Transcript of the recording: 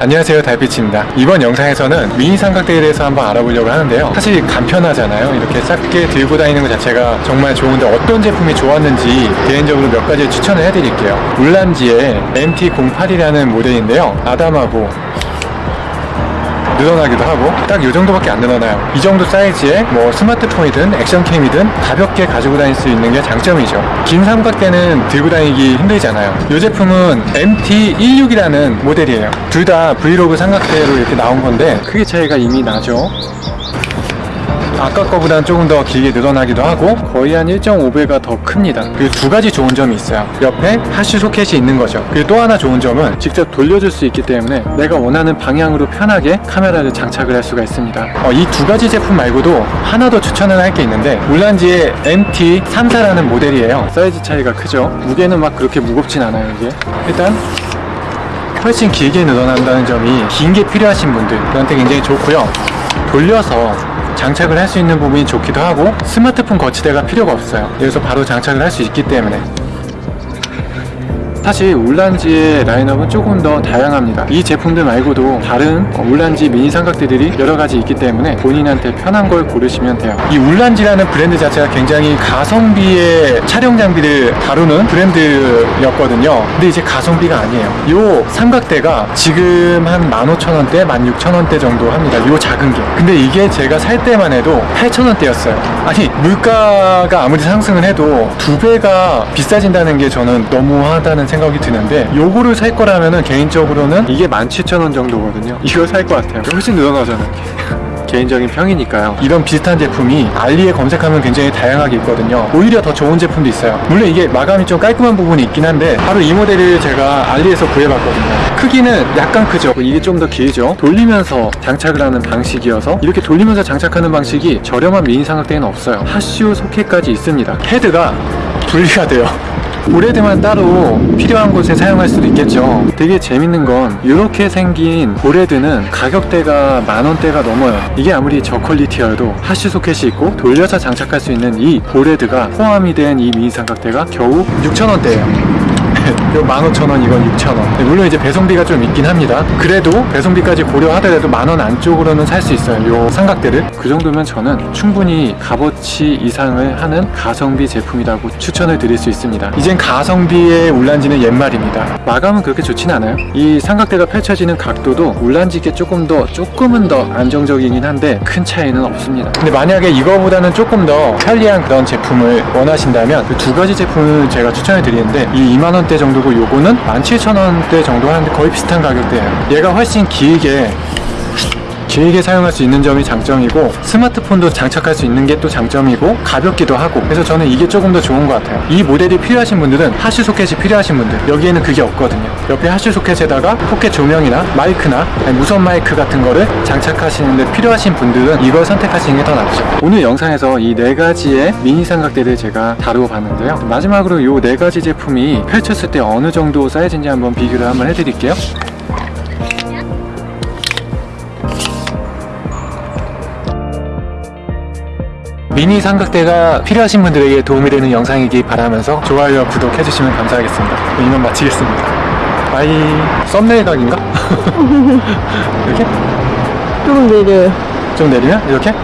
안녕하세요 달빛입니다. 이번 영상에서는 미니 삼각대에 대해서 한번 알아보려고 하는데요. 사실 간편하잖아요. 이렇게 작게 들고 다니는 것 자체가 정말 좋은데 어떤 제품이 좋았는지 개인적으로 몇 가지 추천을 해드릴게요. 울란지의 MT08이라는 모델인데요. 아담하고 늘어나기도 하고 딱 이 정도밖에 안 늘어나요. 이 정도 사이즈에 뭐 스마트폰이든 액션캠이든 가볍게 가지고 다닐 수 있는 게 장점이죠. 긴 삼각대는 들고 다니기 힘들잖아요. 이 제품은 MT16이라는 모델이에요. 둘 다 브이로그 삼각대로 이렇게 나온 건데 크기 차이가 이미 나죠 아까 거보다는 조금 더 길게 늘어나기도 하고 거의 한 1.5배가 더 큽니다. 그리고 두 가지 좋은 점이 있어요. 옆에 하쉬 소켓이 있는 거죠. 그리고 또 하나 좋은 점은 직접 돌려줄 수 있기 때문에 내가 원하는 방향으로 편하게 카메라를 장착을 할 수가 있습니다. 어, 이두 가지 제품 말고도 하나 더 추천을 할 게 있는데 울란지의 MT34라는 모델이에요. 사이즈 차이가 크죠? 무게는 막 그렇게 무겁진 않아요 이게. 일단 훨씬 길게 늘어난다는 점이 긴 게 필요하신 분들한테 굉장히 좋고요. 돌려서 장착을 할 수 있는 부분이 좋기도 하고 스마트폰 거치대가 필요가 없어요. 여기서 바로 장착을 할 수 있기 때문에 사실 울란지의 라인업은 조금 더 다양합니다. 이 제품들 말고도 다른 울란지 미니 삼각대들이 여러 가지 있기 때문에 본인한테 편한 걸 고르시면 돼요. 이 울란지라는 브랜드 자체가 굉장히 가성비의 촬영 장비를 다루는 브랜드였거든요. 근데 이제 가성비가 아니에요. 이 삼각대가 지금 한 15,000원대, 16,000원대 정도 합니다. 이 작은 게. 근데 이게 제가 살 때만 해도 8,000원대였어요. 아니 물가가 아무리 상승을 해도 두 배가 비싸진다는 게 저는 너무하다는 생각 이 드는데 요거를 살 거라면은 개인적으로는 이게 17,000원 정도거든요. 이거 살 것 같아요. 훨씬 늘어나잖아요. 개인적인 평이니까요. 이런 비슷한 제품이 알리에 검색하면 굉장히 다양하게 있거든요. 오히려 더 좋은 제품도 있어요. 물론 이게 마감이 좀 깔끔한 부분이 있긴 한데 바로 이 모델을 제가 알리에서 구해봤거든요. 크기는 약간 크죠. 이게 좀 더 길죠. 돌리면서 장착을 하는 방식이어서 이렇게 돌리면서 장착하는 방식이 저렴한 미니 삼각대에는 없어요. 하슈 소켓까지 있습니다. 헤드가 분리가 돼요 보레드만 따로 필요한 곳에 사용할 수도 있겠죠. 되게 재밌는 건 이렇게 생긴 보레드는 가격대가 만원대가 넘어요. 이게 아무리 저퀄리티여도 하쉬 소켓이 있고 돌려서 장착할 수 있는 이 보레드가 포함이 된 이 미니 삼각대가 겨우 6천원대예요 이거 15,000원 이건 6,000원. 물론 이제 배송비가 좀 있긴 합니다. 그래도 배송비까지 고려하더라도 만 원 안쪽으로는 살 수 있어요 요 삼각대를. 그 정도면 저는 충분히 값어치 이상을 하는 가성비 제품이라고 추천을 드릴 수 있습니다. 이젠 가성비의 울란지는 옛말입니다. 마감은 그렇게 좋진 않아요. 이 삼각대가 펼쳐지는 각도도 울란지께 조금 더 조금은 더 안정적이긴 한데 큰 차이는 없습니다. 근데 만약에 이거보다는 조금 더 편리한 그런 제품을 원하신다면 그 두 가지 제품을 제가 추천해 드리는데 이 2만원대 정도고 요거는 17,000원대 정도 하는데 거의 비슷한 가격대예요. 얘가 훨씬 길게 길게 사용할 수 있는 점이 장점이고 스마트폰도 장착할 수 있는 게 또 장점이고 가볍기도 하고 그래서 저는 이게 조금 더 좋은 것 같아요. 이 모델이 필요하신 분들은 hot shoe 소켓이 필요하신 분들 여기에는 그게 없거든요. 옆에 hot shoe 소켓에다가 포켓 조명이나 마이크나 무선 마이크 같은 거를 장착하시는데 필요하신 분들은 이걸 선택하시는 게 더 낫죠. 오늘 영상에서 이 네 가지의 미니 삼각대를 제가 다루어 봤는데요. 마지막으로 이 네 가지 제품이 펼쳤을 때 어느 정도 사이즈인지 한번 비교를 한번 해드릴게요 미니 삼각대가 필요하신 분들에게 도움이 되는 영상이기 바라면서 좋아요와 구독 해주시면 감사하겠습니다. 이만 마치겠습니다. 바이 썸네일 각인가? 이렇게? 조금 내려요. 좀 내리면? 이렇게?